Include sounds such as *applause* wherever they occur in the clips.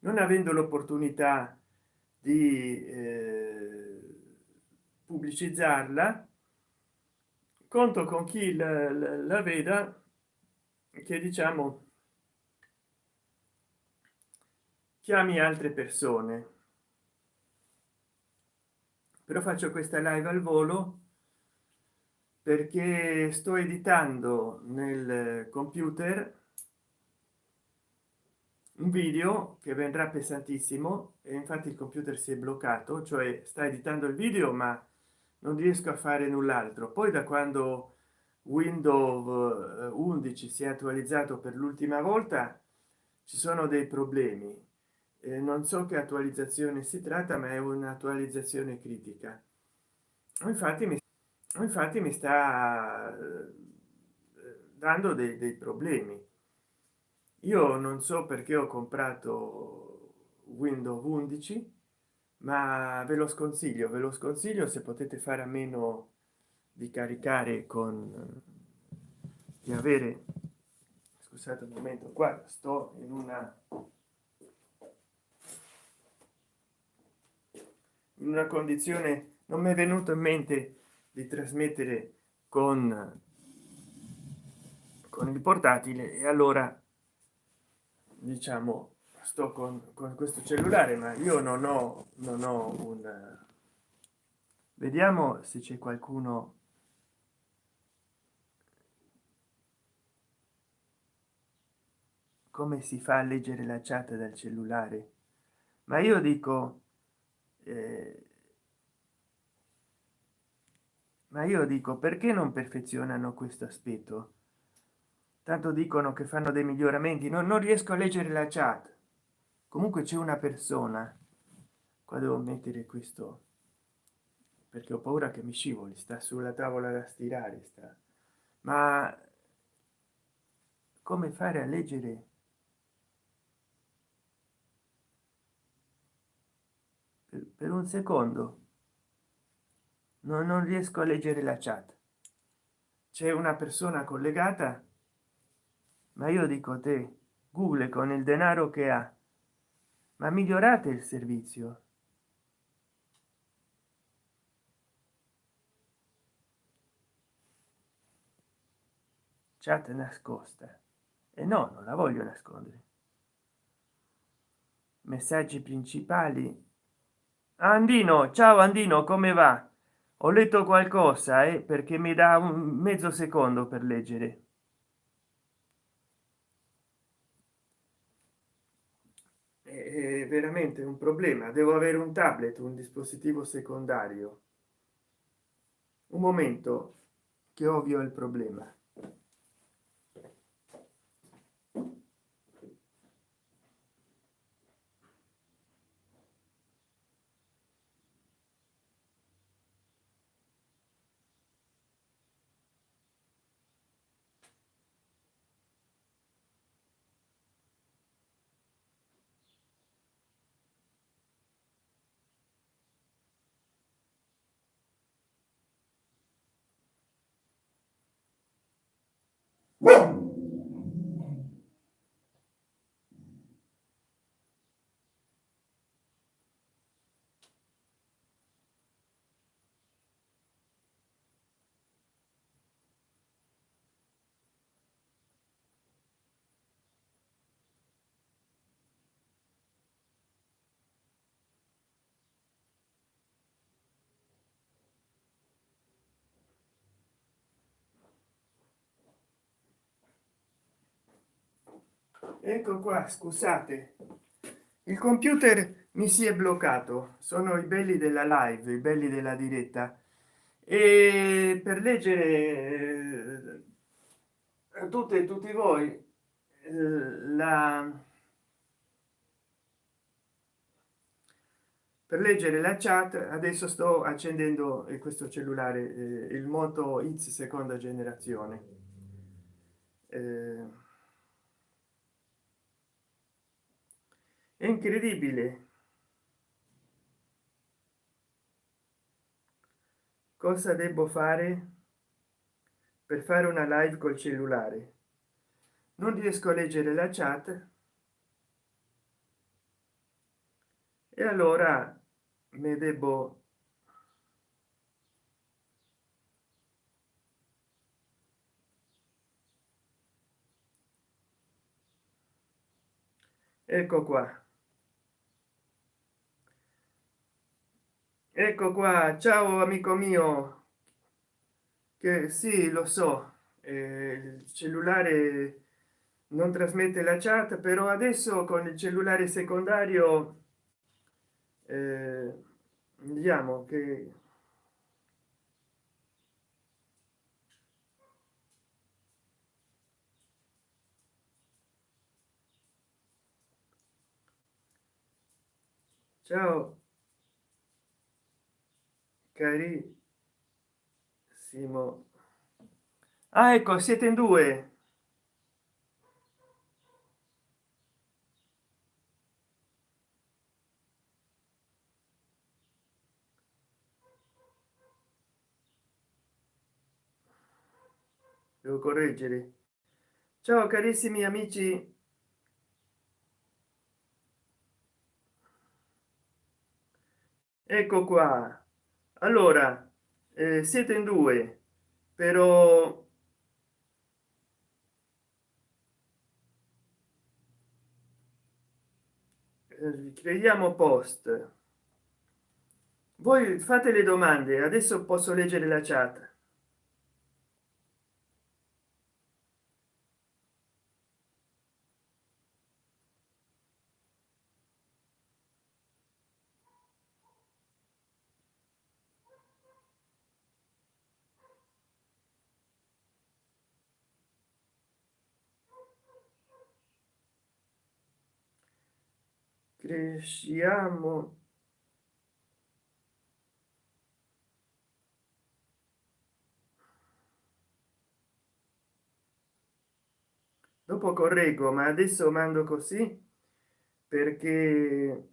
non avendo l'opportunità di eh, pubblicizzarla conto con chi la, la, la veda che diciamo chiami altre persone. Però faccio questa live al volo perché sto editando nel computer un video che vendrà pesantissimo e infatti il computer si è bloccato cioè sta editando il video ma non riesco a fare null'altro. Poi da quando windows 11 si è attualizzato per l'ultima volta ci sono dei problemi. Eh, non so che attualizzazione si tratta ma è un'attualizzazione critica. Infatti mi infatti mi sta eh, dando dei, dei problemi io non so perché ho comprato windows 11 ma ve lo sconsiglio ve lo sconsiglio se potete fare a meno di caricare con di avere scusate un momento qua sto in una in una condizione non mi è venuto in mente di trasmettere con con il portatile e allora diciamo sto con, con questo cellulare ma io non ho non ho un vediamo se c'è qualcuno. Come si fa a leggere la chat dal cellulare? Ma io dico eh, ma io dico perché non perfezionano questo aspetto tanto dicono che fanno dei miglioramenti. No, non riesco a leggere la chat. Comunque c'è una persona. Qua devo mettere questo perché ho paura che mi scivoli. Sta sulla tavola da stirare sta. Ma come fare a leggere? Per, per un secondo. No, non riesco a leggere la chat. C'è una persona collegata ma io dico te google con il denaro che ha ma migliorate il servizio. Chat nascosta. E no non la voglio nascondere. Messaggi principali. Andino ciao andino come va? Ho letto qualcosa eh, perché mi dà un mezzo secondo per leggere è veramente un problema. Devo avere un tablet un dispositivo secondario. Un momento che ovvio il problema ecco qua scusate. Il computer mi si è bloccato. Sono i belli della live i belli della diretta. E per leggere a eh, tutte e tutti voi eh, la per leggere la chat adesso sto accendendo questo cellulare eh, il moto x seconda generazione è incredibile. Cosa devo fare per fare una live col cellulare? Non riesco a leggere la chat. E allora me debbo ecco qua ecco qua ciao amico mio. Che sì lo so eh, il cellulare non trasmette la chat però adesso con il cellulare secondario eh, diciamo che ciao carissimo ah ecco siete in due. Devo correggere. Ciao carissimi amici. Ecco qua allora eh, siete in due però eh, creiamo post. Voi fate le domande adesso posso leggere la chat cresciamo dopo correggo ma adesso mando così perché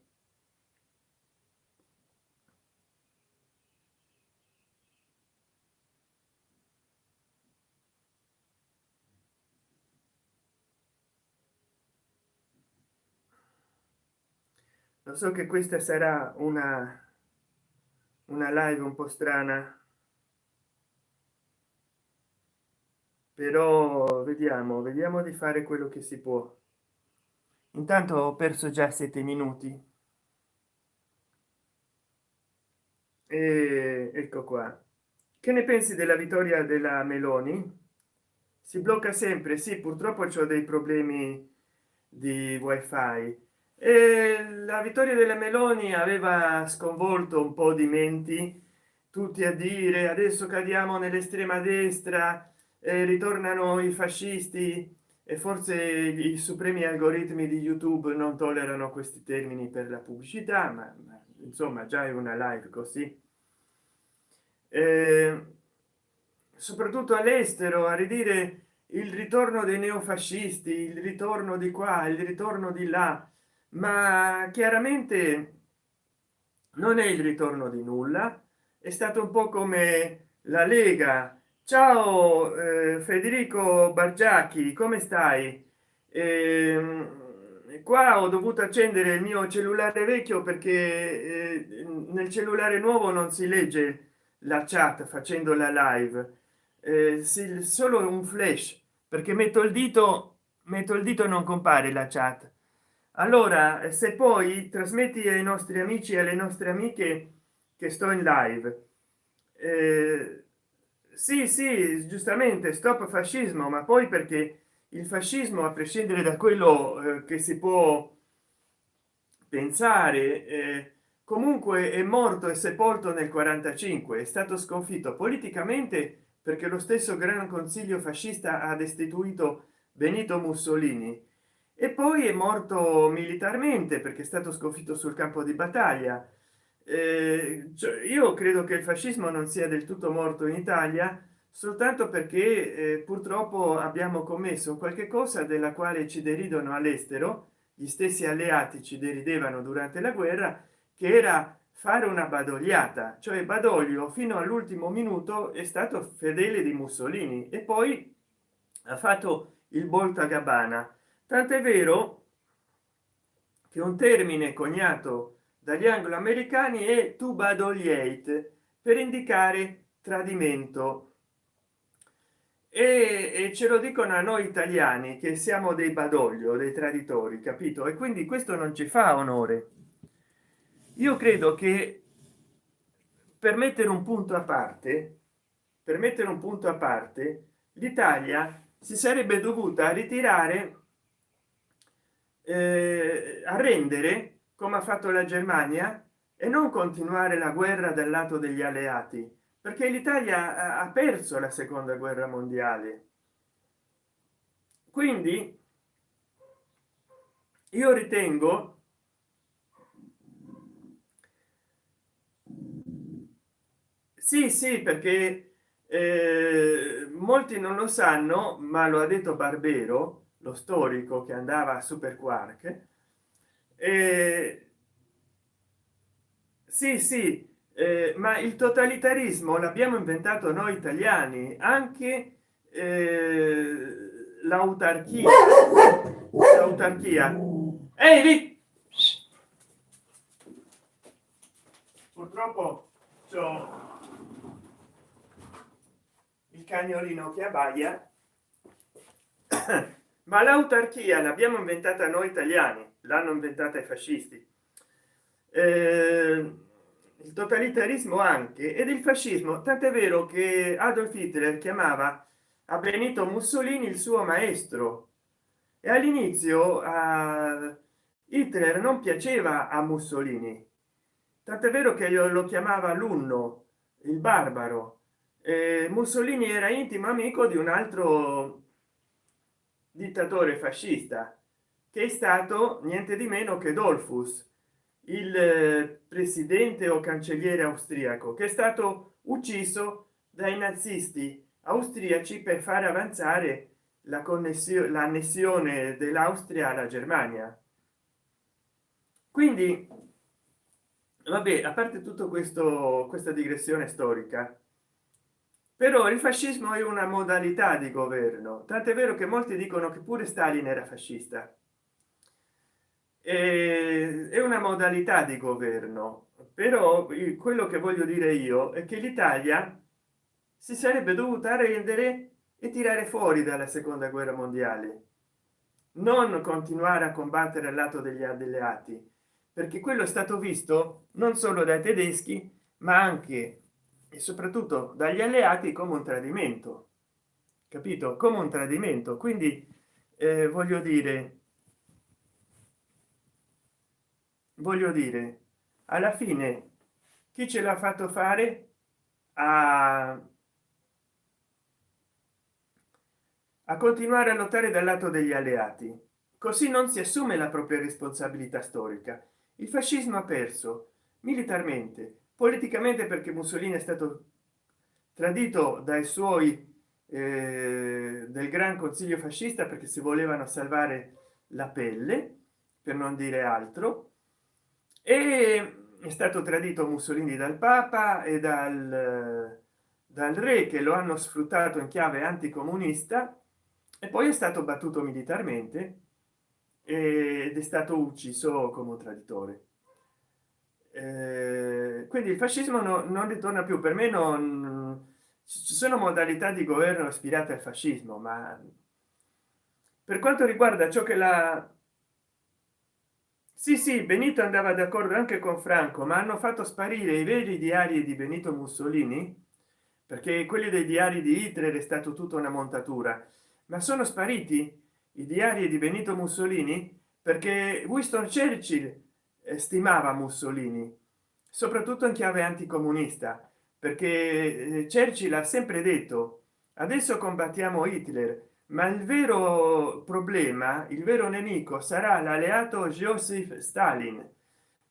lo so che questa sarà una una live un po strana. Però vediamo vediamo di fare quello che si può. Intanto ho perso già sette minuti. E ecco qua. Che ne pensi della vittoria della meloni? Si blocca sempre? Sì purtroppo c'è dei problemi di wifi la vittoria della meloni aveva sconvolto un po di menti tutti a dire adesso cadiamo nell'estrema destra eh, ritornano i fascisti. E forse i supremi algoritmi di youtube non tollerano questi termini per la pubblicità ma, ma insomma già è una live così. Eh, soprattutto all'estero a ridire il ritorno dei neofascisti il ritorno di qua il ritorno di là ma chiaramente non è il ritorno di nulla è stato un po come la lega. Ciao eh, federico bargiacchi come stai? Eh, qua ho dovuto accendere il mio cellulare vecchio perché eh, nel cellulare nuovo non si legge la chat facendo la live. Eh, si, solo un flash perché metto il dito metto il dito non compare la chat allora eh, se poi trasmetti ai nostri amici e alle nostre amiche che sto in live eh, sì sì giustamente stop fascismo ma poi perché il fascismo a prescindere da quello eh, che si può pensare eh, comunque è morto e sepolto nel 45 è stato sconfitto politicamente perché lo stesso gran consiglio fascista ha destituito benito mussolini e poi è morto militarmente perché è stato sconfitto sul campo di battaglia. Eh, cioè io credo che il fascismo non sia del tutto morto in italia soltanto perché eh, purtroppo abbiamo commesso qualche cosa della quale ci deridono all'estero. Gli stessi alleati ci deridevano durante la guerra che era fare una badogliata. Cioè badoglio fino all'ultimo minuto è stato fedele di mussolini e poi ha fatto il volta gabbana tant'è vero che un termine coniato dagli anglo-americani è to badoliate per indicare tradimento. E, e ce lo dicono a noi italiani che siamo dei badoglio dei traditori capito? E quindi questo non ci fa onore. Io credo che per mettere un punto a parte per mettere un punto a parte l'italia si sarebbe dovuta ritirare eh, a rendere come ha fatto la germania e non continuare la guerra dal lato degli alleati perché l'italia ha perso la seconda guerra mondiale. Quindi io ritengo sì sì perché eh, molti non lo sanno ma lo ha detto barbero lo storico che andava a super quark eh, sì sì eh, ma il totalitarismo l'abbiamo inventato noi italiani anche eh, l'autarchia l'autarchia. Ehi purtroppo il cagnolino che abbaia ma l'autarchia l'abbiamo inventata noi italiani l'hanno inventata i fascisti. Eh, il totalitarismo anche ed il fascismo tant'è vero che adolf hitler chiamava a benito mussolini il suo maestro. E all'inizio a hitler non piaceva a mussolini. Tant'è vero che lo chiamava l'unno il barbaro. Eh, mussolini era intimo amico di un altro dittatore fascista che è stato niente di meno che dolfus il eh, presidente o cancelliere austriaco che è stato ucciso dai nazisti austriaci per fare avanzare la connessione l'annessione dell'austria alla germania. Quindi vabbè a parte tutto questo questa digressione storica però il fascismo è una modalità di governo tant'è vero che molti dicono che pure stalin era fascista. È una modalità di governo però quello che voglio dire io è che l'italia si sarebbe dovuta rendere e tirare fuori dalla seconda guerra mondiale. Non continuare a combattere al lato degli alleati perché quello è stato visto non solo dai tedeschi ma anche e soprattutto dagli alleati come un tradimento capito? Come un tradimento. Quindi eh, voglio dire voglio dire alla fine chi ce l'ha fatto fare a, a continuare a lottare dal lato degli alleati? Così non si assume la propria responsabilità storica. Il fascismo ha perso militarmente politicamente perché mussolini è stato tradito dai suoi eh, del gran consiglio fascista perché si volevano salvare la pelle per non dire altro e è stato tradito mussolini dal papa e dal, dal re che lo hanno sfruttato in chiave anticomunista e poi è stato battuto militarmente ed è stato ucciso come traditore eh, quindi il fascismo no, non ritorna più. Per me non ci sono modalità di governo ispirate al fascismo ma per quanto riguarda ciò che la sì sì benito andava d'accordo anche con franco ma hanno fatto sparire i veri diari di benito mussolini perché quelli dei diari di hitler è stato tutta una montatura. Ma sono spariti i diari di benito mussolini perché winston churchill stimava mussolini soprattutto in chiave anticomunista perché eh, churchill ha sempre detto adesso combattiamo hitler ma il vero problema il vero nemico sarà l'alleato joseph stalin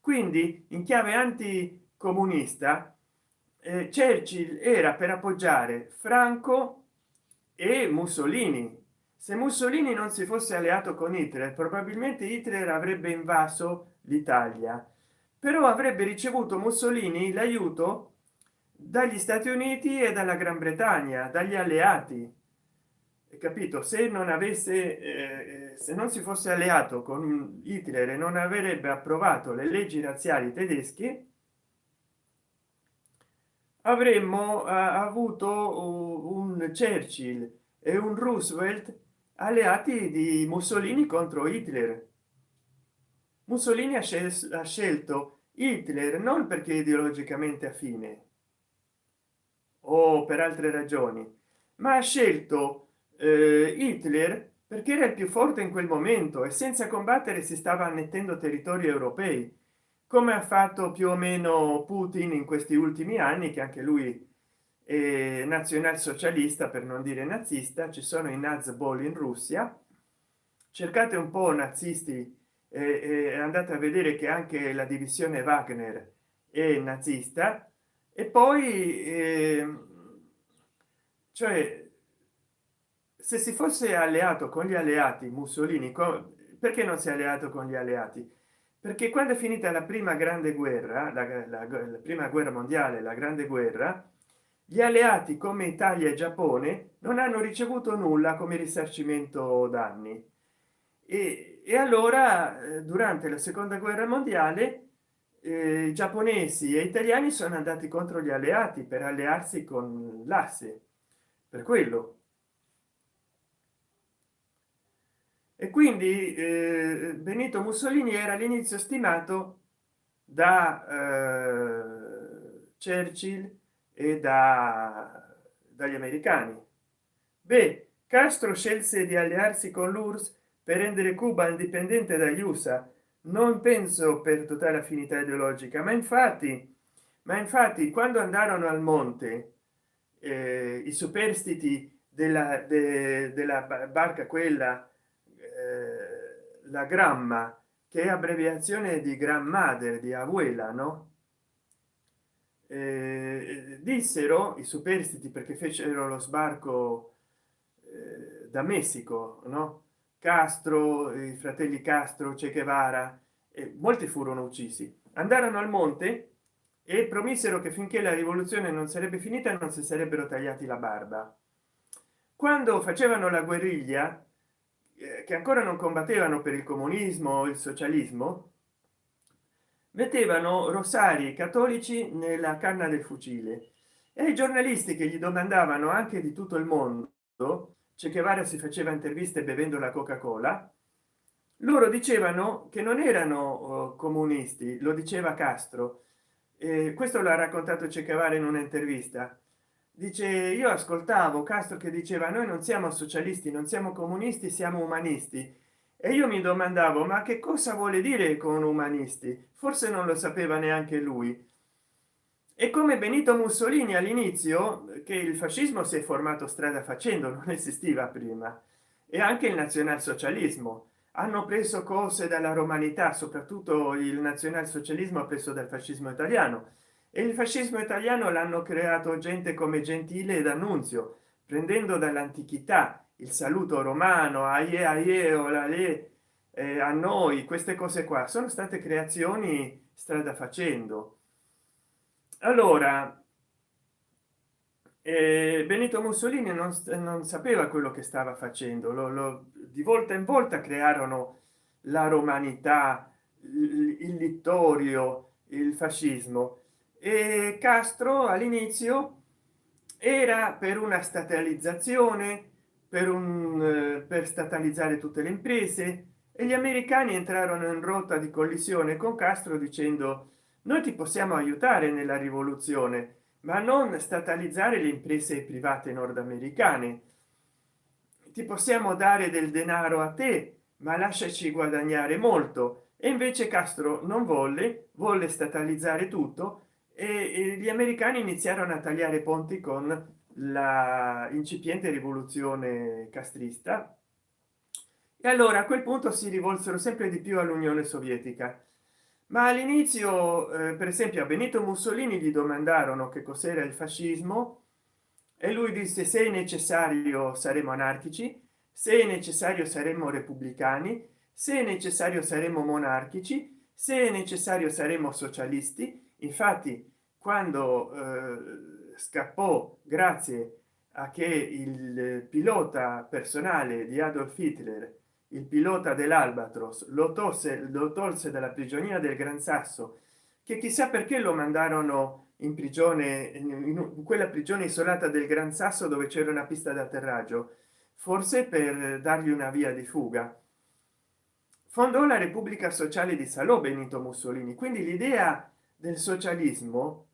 quindi in chiave anticomunista eh, churchill era per appoggiare franco e mussolini. Se mussolini non si fosse alleato con hitler probabilmente hitler avrebbe invaso l'italia. Però avrebbe ricevuto mussolini l'aiuto dagli stati uniti e dalla gran bretagna dagli alleati. Capito? Se non avesse eh, se non si fosse alleato con Hitler e non avrebbe approvato le leggi razziali tedesche avremmo uh, avuto un churchill e un roosevelt alleati di mussolini contro hitler mussolini ha, scel ha scelto hitler non perché ideologicamente affine o per altre ragioni ma ha scelto eh, hitler perché era il più forte in quel momento e senza combattere si stava annettendo territori europei come ha fatto più o meno putin in questi ultimi anni che anche lui è nazionalsocialista per non dire nazista. Ci sono i nazbol in russia. Cercate un po nazisti e andate a vedere che anche la divisione wagner è nazista. E poi eh, cioè se si fosse alleato con gli alleati mussolini perché non si è alleato con gli alleati? Perché quando è finita la prima grande guerra la, la, la prima guerra mondiale la grande guerra gli alleati come italia e giappone non hanno ricevuto nulla come risarcimento danni. E, e allora eh, durante la seconda guerra mondiale eh, giapponesi e italiani sono andati contro gli alleati per allearsi con l'asse. Per quello. E quindi eh, benito mussolini era all'inizio stimato da eh, churchill e da dagli americani. Beh castro scelse di allearsi con l'urs per rendere cuba indipendente dagli usa non penso per totale affinità ideologica ma infatti ma infatti quando andarono al monte eh, i superstiti della, de, della barca quella eh, la gramma che è abbreviazione di grandmother di abuela no? Eh, dissero i superstiti perché fecero lo sbarco eh, da messico no castro i fratelli castro che guevara e molti furono uccisi. Andarono al monte e promisero che finché la rivoluzione non sarebbe finita non si sarebbero tagliati la barba. Quando facevano la guerriglia eh, che ancora non combattevano per il comunismo o il socialismo mettevano rosari cattolici nella canna del fucile. E i giornalisti che gli domandavano anche di tutto il mondo che guevara si faceva interviste bevendo la coca cola loro dicevano che non erano oh, comunisti lo diceva castro. Eh, questo l'ha raccontato che guevara in un'intervista dice io ascoltavo castro che diceva noi non siamo socialisti non siamo comunisti siamo umanisti e io mi domandavo ma che cosa vuole dire con umanisti? Forse non lo sapeva neanche lui e come benito mussolini all'inizio che il fascismo si è formato strada facendo *laughs* non esisteva prima e anche il nazionalsocialismo. Hanno preso cose dalla romanità soprattutto il nazionalsocialismo preso dal fascismo italiano. E il fascismo italiano l'hanno creato gente come gentile ed annunzio prendendo dall'antichità il saluto romano aie aie o la le eh, a noi queste cose qua. Sono state creazioni strada facendo allora eh, benito mussolini non, non, sapeva quello che stava facendo lo, lo, di volta in volta crearono la romanità il, littorio il fascismo. E castro all'inizio era per una statalizzazione per un eh, per statalizzare tutte le imprese e gli americani entrarono in rotta di collisione con castro dicendo noi ti possiamo aiutare nella rivoluzione ma non statalizzare le imprese private nordamericane. Ti possiamo dare del denaro a te ma lasciaci guadagnare molto. E invece castro non volle volle statalizzare tutto e, gli americani iniziarono a tagliare ponti con la incipiente rivoluzione castrista. E allora a quel punto si rivolsero sempre di più all'unione sovietica ma all'inizio eh, per esempio a benito mussolini gli domandarono che cos'era il fascismo e lui disse se è necessario saremo anarchici se è necessario saremmo repubblicani se è necessario saremo monarchici se è necessario saremo socialisti infatti quando eh, scappò grazie a che il pilota personale di adolf hitler il pilota dell'albatros lo tolse lo tolse dalla prigionia del gran sasso che chissà perché lo mandarono in prigione in quella prigione isolata del gran sasso dove c'era una pista d'atterraggio forse per dargli una via di fuga. Fondò la repubblica sociale di salò benito mussolini. Quindi l'idea del socialismo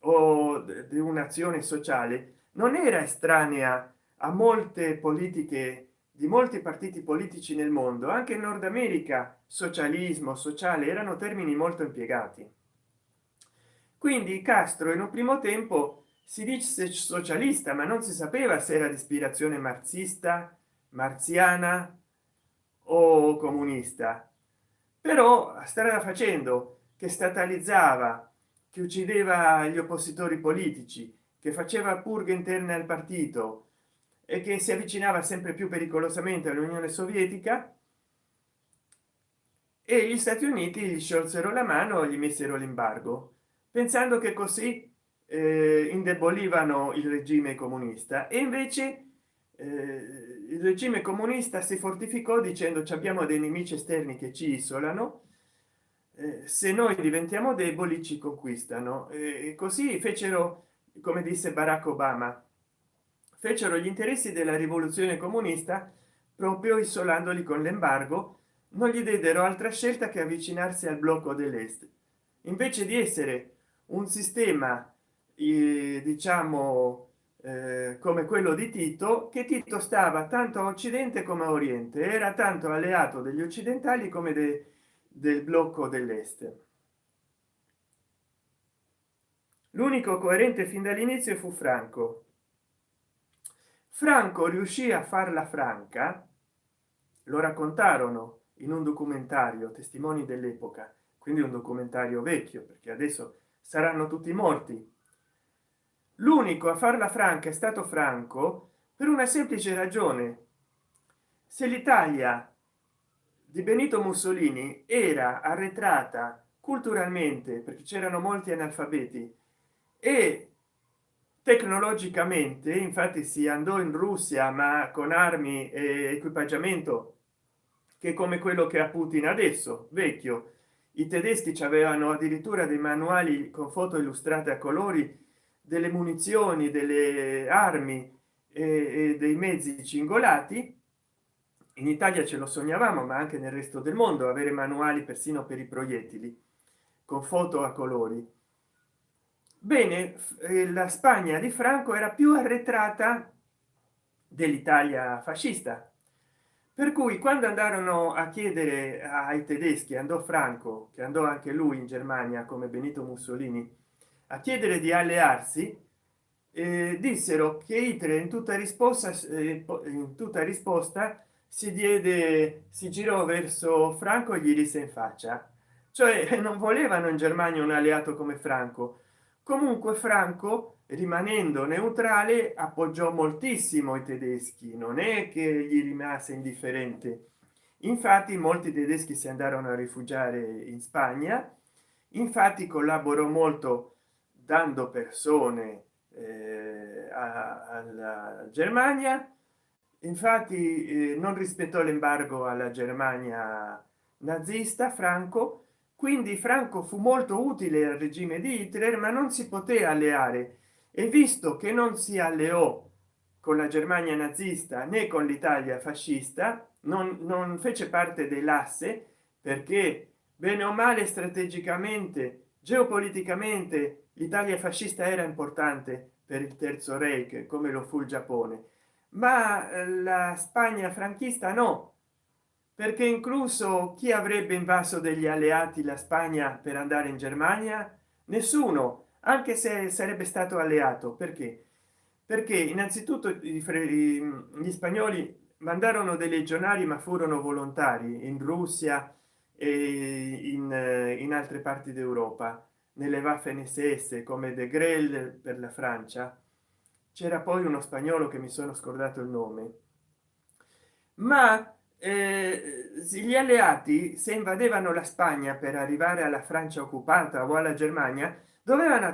o di un'azione sociale non era estranea a molte politiche di molti partiti politici nel mondo anche in nord america socialismo sociale erano termini molto impiegati. Quindi castro in un primo tempo si dice socialista ma non si sapeva se era di ispirazione marxista marziana o comunista. Però strada facendo che statalizzava che uccideva gli oppositori politici che faceva purghe interne al partito e che si avvicinava sempre più pericolosamente all'unione sovietica e gli stati uniti gli sciolsero la mano gli messero l'embargo pensando che così eh, indebolivano il regime comunista. E invece eh, il regime comunista si fortificò dicendo ci abbiamo dei nemici esterni che ci isolano eh, se noi diventiamo deboli ci conquistano e così fecero come disse barack obama fecero gli interessi della rivoluzione comunista proprio isolandoli con l'embargo non gli diedero altra scelta che avvicinarsi al blocco dell'est. Invece di essere un sistema eh, diciamo eh, come quello di tito che tito stava tanto a occidente come a oriente era tanto alleato degli occidentali come de, del blocco dell'est. L'unico coerente fin dall'inizio fu franco franco riuscì a farla franca? Lo raccontarono in un documentario testimoni dell'epoca quindi un documentario vecchio perché adesso saranno tutti morti. L'unico a farla franca è stato franco per una semplice ragione. Se l'italia di benito mussolini era arretrata culturalmente perché c'erano molti analfabeti e tecnologicamente infatti si andò in russia ma con armi e equipaggiamento che come quello che ha putin adesso vecchio. I tedeschi ci avevano addirittura dei manuali con foto illustrate a colori delle munizioni delle armi e, dei mezzi cingolati. In italia ce lo sognavamo ma anche nel resto del mondo avere manuali persino per i proiettili con foto a colori bene eh, la spagna di franco era più arretrata dell'italia fascista. Per cui quando andarono a chiedere ai tedeschi andò franco che andò anche lui in germania come benito mussolini a chiedere di allearsi eh, dissero che hitler in tutta risposta eh, in tutta risposta si diede si girò verso franco e gli disse in faccia. Cioè *laughs* non volevano in germania un alleato come franco comunque franco rimanendo neutrale appoggiò moltissimo i tedeschi. Non è che gli rimase indifferente. Infatti molti tedeschi si andarono a rifugiare in spagna. Infatti collaborò molto dando persone eh, alla germania. Infatti eh, non rispettò l'embargo alla germania nazista franco quindi franco fu molto utile al regime di hitler ma non si poté alleare. E visto che non si alleò con la germania nazista né con l'italia fascista non, non fece parte dell'asse perché bene o male strategicamente geopoliticamente l'italia fascista era importante per il terzo reich come lo fu il giappone. Ma eh, la spagna franchista no perché incluso chi avrebbe invaso degli alleati la spagna per andare in germania? Nessuno anche se sarebbe stato alleato. Perché? Perché innanzitutto gli spagnoli mandarono dei legionari ma furono volontari in russia e in, in altre parti d'europa. Nelle waffen ss come de grel per la francia c'era poi uno spagnolo che mi sono scordato il nome. Ma gli alleati se invadevano la spagna per arrivare alla francia occupata o alla germania dovevano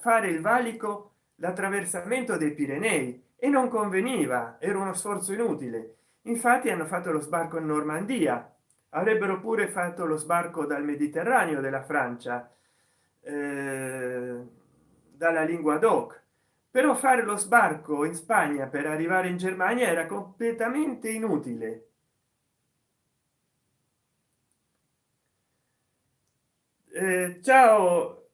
fare il valico l'attraversamento dei pirenei e non conveniva era uno sforzo inutile. Infatti hanno fatto lo sbarco in normandia avrebbero pure fatto lo sbarco dal mediterraneo della francia eh, dalla lingua doc. Però fare lo sbarco in spagna per arrivare in germania era completamente inutile eh, ciao.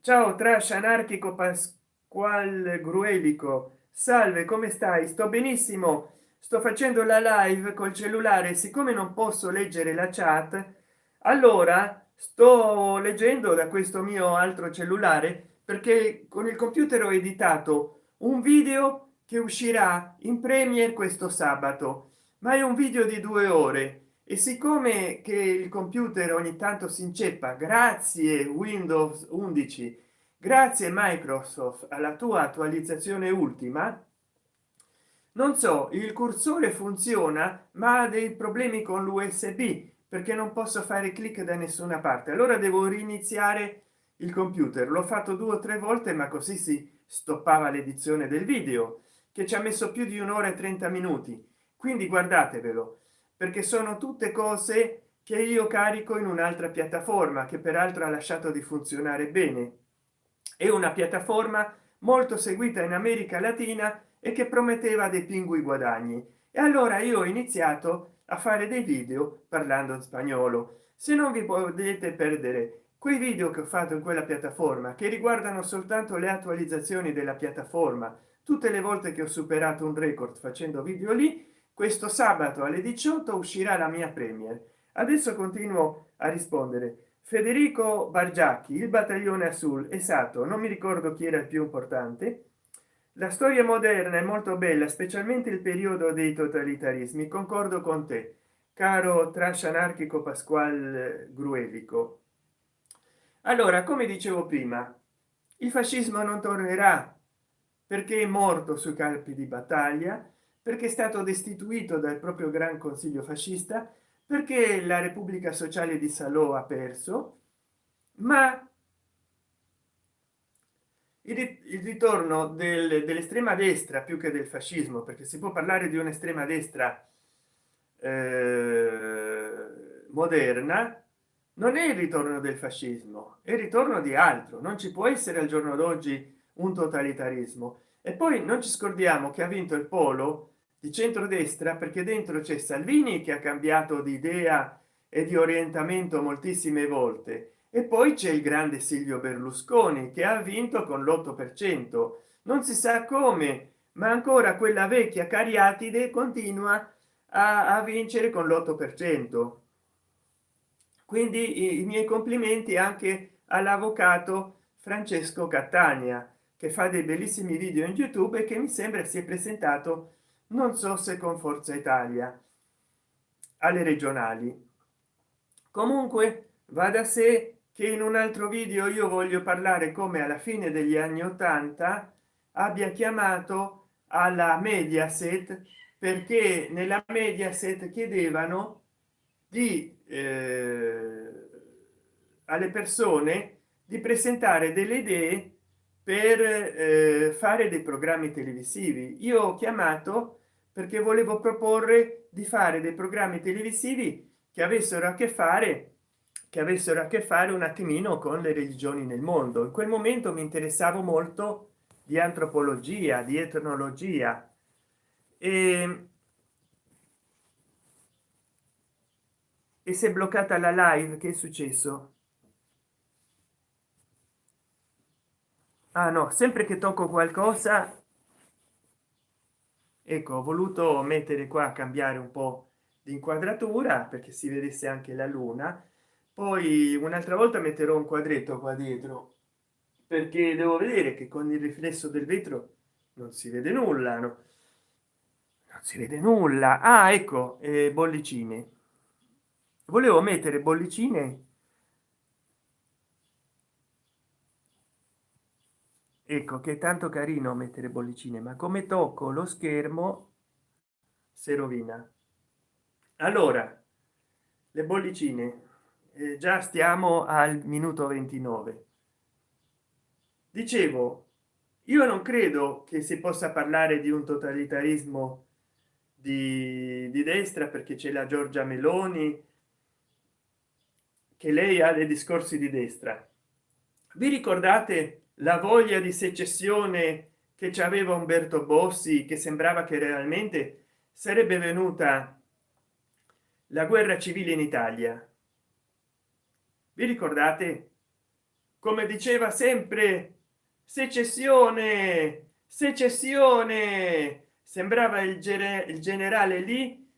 Ciao trash anarchico pasquale gruelico. Salve come stai? Sto benissimo. Sto facendo la live col cellulare siccome non posso leggere la chat allora sto leggendo da questo mio altro cellulare perché con il computer ho editato un video che uscirà in premiere questo sabato ma è un video di due ore e siccome che il computer ogni tanto si inceppa grazie windows 11 grazie microsoft alla tua attualizzazione ultima non so il cursore funziona ma ha dei problemi con l'usb perché non posso fare clic da nessuna parte. Allora devo riniziare il computer. L'ho fatto due o tre volte ma così si stoppava l'edizione del video che ci ha messo più di un'ora e 30 minuti. Quindi guardatevelo perché sono tutte cose che io carico in un'altra piattaforma che peraltro ha lasciato di funzionare bene. È una piattaforma molto seguita in america latina e che prometteva dei pingui guadagni. E allora io ho iniziato a fare dei video parlando in spagnolo. Se non vi potete perdere quei video che ho fatto in quella piattaforma che riguardano soltanto le attualizzazioni della piattaforma tutte le volte che ho superato un record facendo video lì questo sabato alle 18 uscirà la mia premiere adesso continuo a rispondere. Federico bargiacchi il battaglione azul esatto non mi ricordo chi era il più importante. La storia moderna è molto bella specialmente il periodo dei totalitarismi concordo con te caro trash anarchico pasquale gruelico. Allora come dicevo prima il fascismo non tornerà perché è morto sui campi di battaglia perché è stato destituito dal proprio gran consiglio fascista perché la repubblica sociale di salò ha perso ma il ritorno del, dell'estrema destra più che del fascismo perché si può parlare di un'estrema destra eh, moderna non è il ritorno del fascismo è il ritorno di altro. Non ci può essere al giorno d'oggi un totalitarismo. E poi non ci scordiamo che ha vinto il polo di centrodestra perché dentro c'è salvini che ha cambiato di idea e di orientamento moltissime volte e poi c'è il grande silvio berlusconi che ha vinto con l'8 per cento. Non si sa come ma ancora quella vecchia cariatide continua a, a vincere con l'8 per cento. Quindi i, i miei complimenti anche all'avvocato francesco catania che fa dei bellissimi video in youtube e che mi sembra si è presentato non so se con forza italia alle regionali. Comunque va da sé che in un altro video io voglio parlare come alla fine degli anni 80 abbia chiamato alla mediaset perché nella mediaset chiedevano di eh, alle persone di presentare delle idee per eh, fare dei programmi televisivi. Io ho chiamato perché volevo proporre di fare dei programmi televisivi che avessero a che fare che avessero a che fare un attimino con le religioni nel mondo. In quel momento mi interessavo molto di antropologia di etnologia. E e si è bloccata la live che è successo? Ah no sempre che tocco qualcosa ecco ho voluto mettere qua cambiare un po di inquadratura perché si vedesse anche la luna. Poi un'altra volta metterò un quadretto qua dietro perché devo vedere che con il riflesso del vetro non si vede nulla no? non si vede nulla. Ah ecco eh, bollicine. Volevo mettere bollicine ecco che è tanto carino mettere bollicine ma come tocco lo schermo si rovina. Allora le bollicine eh, già stiamo al minuto 29 dicevo io non credo che si possa parlare di un totalitarismo di, di destra perché c'è la giorgia meloni che lei ha dei discorsi di destra. Vi ricordate la voglia di secessione che ci aveva umberto bossi che sembrava che realmente sarebbe venuta la guerra civile in italia. Vi ricordate? Come diceva sempre secessione secessione! Sembrava il, il generale lì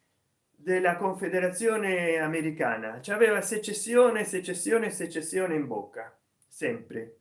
della confederazione americana. Ci aveva secessione secessione secessione in bocca sempre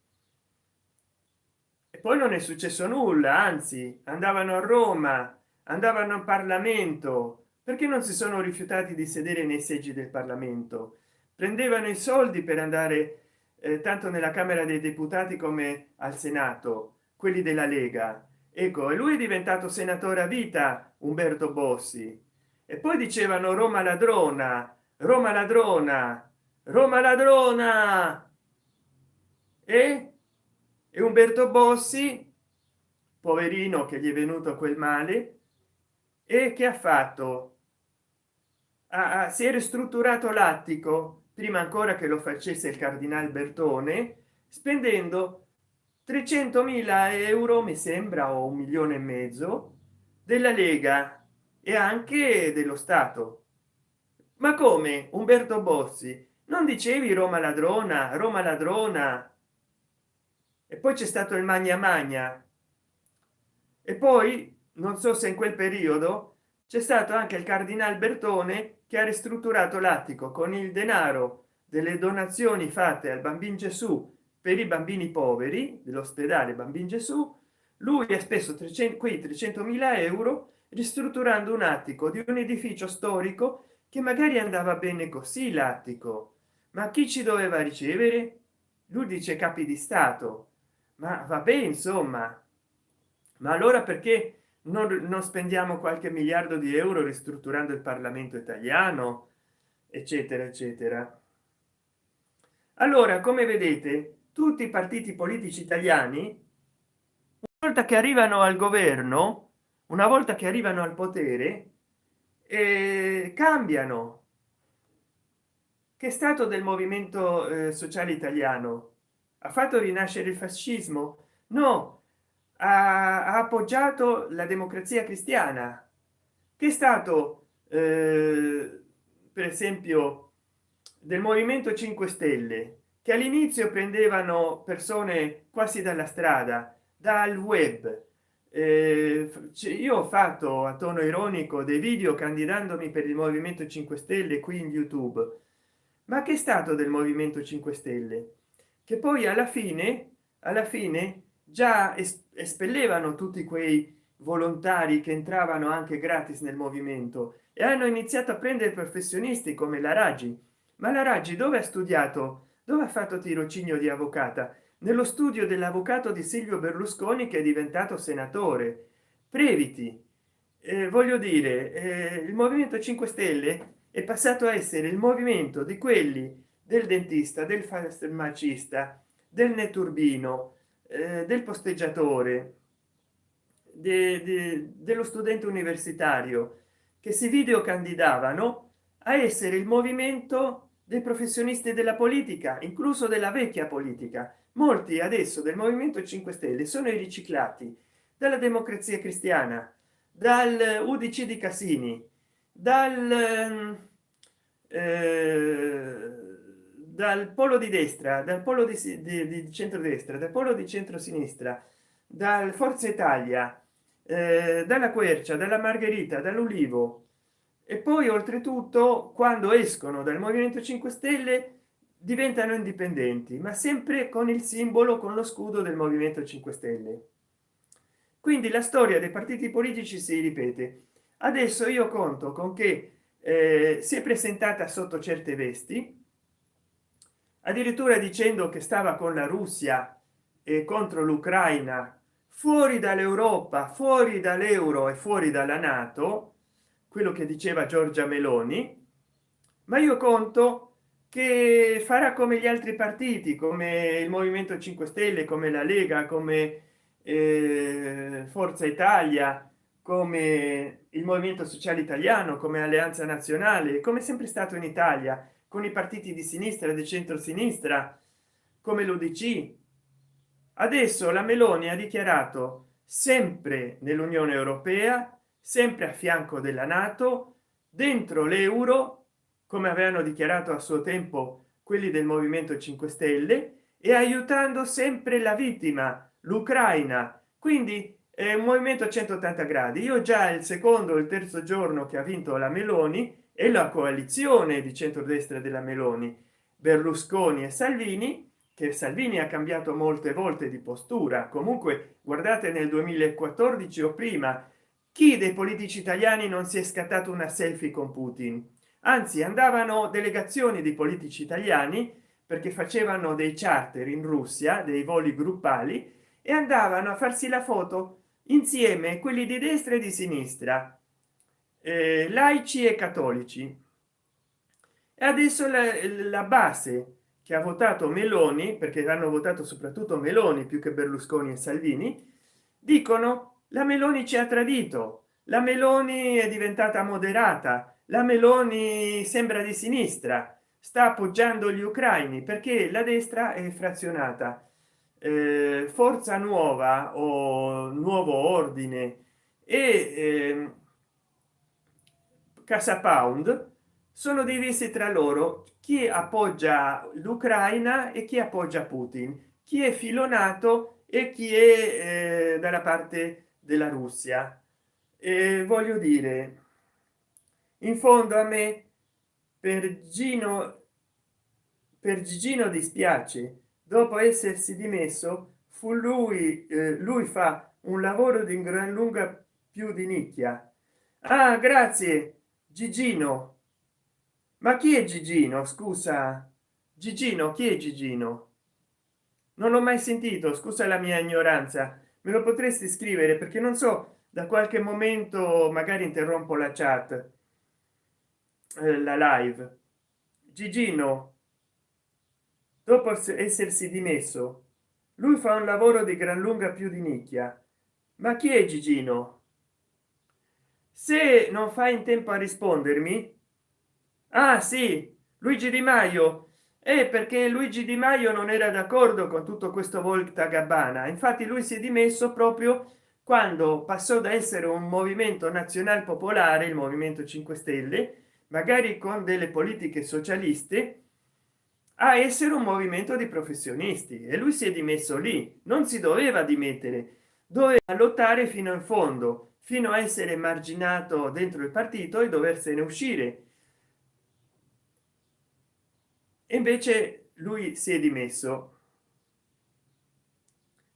poi non è successo nulla anzi andavano a roma andavano in parlamento. Perché non si sono rifiutati di sedere nei seggi del parlamento? Prendevano i soldi per andare eh, tanto nella camera dei deputati come al senato quelli della lega. Ecco e lui è diventato senatore a vita umberto bossi. E poi dicevano roma ladrona roma ladrona roma ladrona e, e umberto bossi poverino che gli è venuto quel male e che ha fatto? Ah, si è ristrutturato l'attico prima ancora che lo facesse il cardinal bertone spendendo 300 mila euro mi sembra o un milione e mezzo della lega e anche dello stato. Ma come umberto bossi? Non dicevi roma ladrona roma ladrona e poi c'è stato il magna magna. E poi non so se in quel periodo c'è stato anche il cardinal bertone che ha ristrutturato l'attico con il denaro delle donazioni fatte al bambino gesù per i bambini poveri dell'ospedale bambino gesù. Lui ha speso 300 qui 300 mila euro ristrutturando un attico di un edificio storico che magari andava bene così l'attico. Ma chi ci doveva ricevere? Lui dice capi di stato ma va bene insomma. Ma allora perché non, non spendiamo qualche miliardo di euro ristrutturando il parlamento italiano? Eccetera eccetera. Allora come vedete tutti i partiti politici italiani una volta che arrivano al governo una volta che arrivano al potere eh, cambiano. Che stato del movimento eh, sociale italiano ha fatto rinascere il fascismo? No. Ha, ha appoggiato la democrazia cristiana. Che è stato eh, per esempio del movimento 5 stelle che all'inizio prendevano persone quasi dalla strada dal web. Eh, io ho fatto a tono ironico dei video candidandomi per il movimento 5 stelle qui in youtube. Ma che è stato del movimento 5 stelle che poi alla fine alla fine già espellevano tutti quei volontari che entravano anche gratis nel movimento e hanno iniziato a prendere professionisti come la raggi. Ma la raggi dove ha studiato? Dove ha fatto tirocinio di avvocata? Nello studio dell'avvocato di silvio berlusconi che è diventato senatore. Previti. Eh, voglio dire eh, il movimento 5 stelle è passato a essere il movimento di quelli del dentista del farmacista del netturbino eh, del posteggiatore de, de, dello studente universitario che si video candidavano a essere il movimento dei professionisti della politica incluso della vecchia politica. Molti adesso del movimento 5 stelle sono i riciclati dalla democrazia cristiana dal udc di cassini dal eh, dal polo di destra dal polo di, di, di centrodestra dal polo di centrosinistra dal forza italia eh, dalla quercia dalla margherita dall'ulivo. E poi oltretutto quando escono dal movimento 5 stelle diventano indipendenti ma sempre con il simbolo con lo scudo del movimento 5 stelle. Quindi la storia dei partiti politici si ripete. Adesso io conto con che eh, si è presentata sotto certe vesti addirittura dicendo che stava con la russia e contro l'ucraina fuori dall'europa fuori dall'euro e fuori dalla nato quello che diceva giorgia meloni. Ma io conto che farà come gli altri partiti come il movimento 5 stelle come la lega come eh, forza italia come il movimento sociale italiano come alleanza nazionale come sempre stato in italia con i partiti di sinistra di centro sinistra come l'udc adesso la meloni ha dichiarato sempre nell'unione europea sempre a fianco della nato dentro l'euro come avevano dichiarato a suo tempo quelli del movimento 5 stelle e aiutando sempre la vittima l'ucraina. Quindi è un movimento a 180 gradi. Io già il secondo il terzo giorno che ha vinto la meloni e la coalizione di centrodestra della meloni berlusconi e salvini che salvini ha cambiato molte volte di postura. Comunque guardate nel 2014 o prima chi dei politici italiani non si è scattato una selfie con putin? Anzi andavano delegazioni di politici italiani perché facevano dei charter in russia dei voli gruppali e andavano a farsi la foto insieme quelli di destra e di sinistra eh, laici e cattolici. E adesso la, la base che ha votato meloni perché hanno votato soprattutto meloni più che berlusconi e salvini dicono la meloni ci ha tradito la meloni è diventata moderata la meloni sembra di sinistra sta appoggiando gli ucraini perché la destra è frazionata. Eh, forza nuova o nuovo ordine e eh, casa pound sono divisi tra loro. Chi appoggia l'ucraina e chi appoggia putin. Chi è filonato e chi è eh, dalla parte della russia. E voglio dire in fondo a me per gino per gigino dispiace. Dopo essersi dimesso fu lui eh, lui fa un lavoro di gran lunga più di nicchia. Ah grazie gigino. Ma chi è gigino? Scusa. Gigino chi è gigino? Non l'ho mai sentito scusa la mia ignoranza. Me lo potresti scrivere? Perché non so da qualche momento magari interrompo la chat eh, la live. Gigino. Dopo essersi dimesso lui fa un lavoro di gran lunga più di nicchia. Ma chi è gigino se non fa in tempo a rispondermi ah sì luigi di maio. È perché luigi di maio non era d'accordo con tutto questo volta gabbana. Infatti lui si è dimesso proprio quando passò da essere un movimento nazional popolare il movimento 5 stelle magari con delle politiche socialiste a essere un movimento di professionisti. E lui si è dimesso lì. Non si doveva dimettere. Doveva lottare fino in fondo fino a essere marginato dentro il partito e doversene uscire. E invece lui si è dimesso.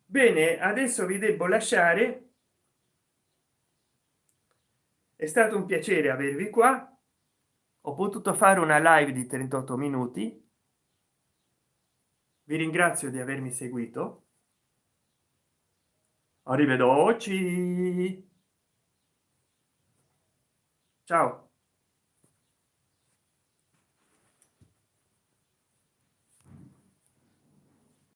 Bene adesso vi devo lasciare. È stato un piacere avervi qua. Ho potuto fare una live di 38 minuti. Vi ringrazio di avermi seguito. Arrivederci ciao